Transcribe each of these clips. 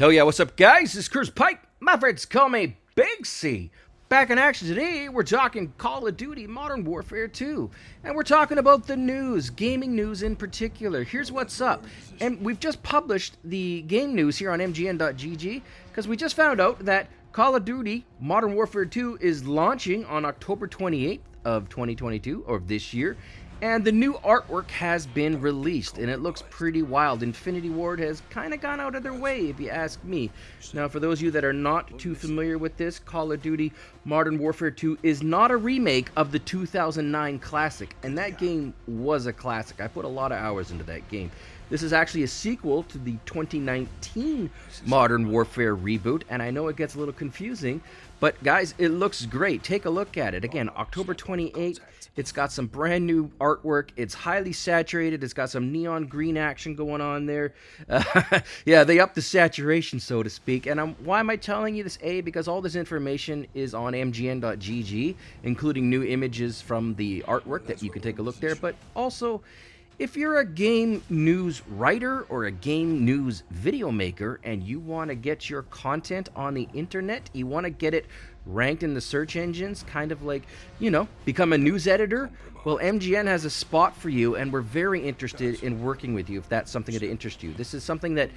Hell yeah, what's up, guys? This is Cruz Pike. My friends call me Big C. Back in action today, we're talking Call of Duty Modern Warfare 2. And we're talking about the news, gaming news in particular. Here's what's up. And we've just published the game news here on MGN.GG because we just found out that Call of Duty Modern Warfare 2 is launching on October 28th of 2022, or this year. And the new artwork has been released, and it looks pretty wild. Infinity Ward has kind of gone out of their way, if you ask me. Now, for those of you that are not too familiar with this, Call of Duty Modern Warfare 2 is not a remake of the 2009 classic, and that game was a classic. I put a lot of hours into that game. This is actually a sequel to the 2019 Modern Warfare reboot, and I know it gets a little confusing, but guys, it looks great. Take a look at it. Again, October 28th. It's got some brand new artwork. It's highly saturated. It's got some neon green action going on there. Uh, yeah, they upped the saturation, so to speak. And I'm, why am I telling you this? A, because all this information is on mgn.gg, including new images from the artwork that you can take a look there. But also, if you're a game news writer or a game news video maker and you want to get your content on the internet, you want to get it ranked in the search engines, kind of like, you know, become a news editor, well, MGN has a spot for you, and we're very interested in working with you if that's something that interests you. This is something that,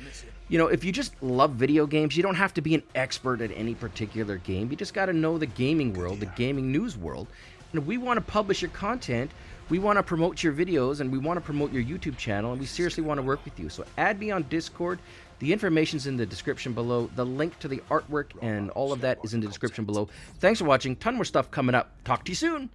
you know, if you just love video games, you don't have to be an expert at any particular game. You just got to know the gaming world, the gaming news world. And we want to publish your content we want to promote your videos and we want to promote your YouTube channel and we seriously want to work with you. So add me on Discord. The information's in the description below. The link to the artwork and all of that is in the description below. Thanks for watching. Ton more stuff coming up. Talk to you soon.